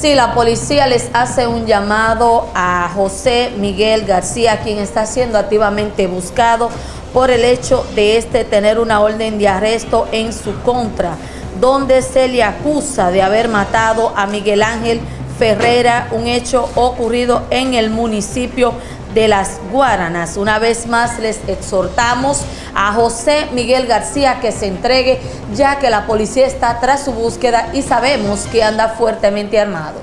Sí, la policía les hace un llamado a José Miguel García, quien está siendo activamente buscado por el hecho de este tener una orden de arresto en su contra, donde se le acusa de haber matado a Miguel Ángel Ferrera, un hecho ocurrido en el municipio de Las Guaranas. Una vez más les exhortamos a José Miguel García que se entregue ya que la policía está tras su búsqueda y sabemos que anda fuertemente armado.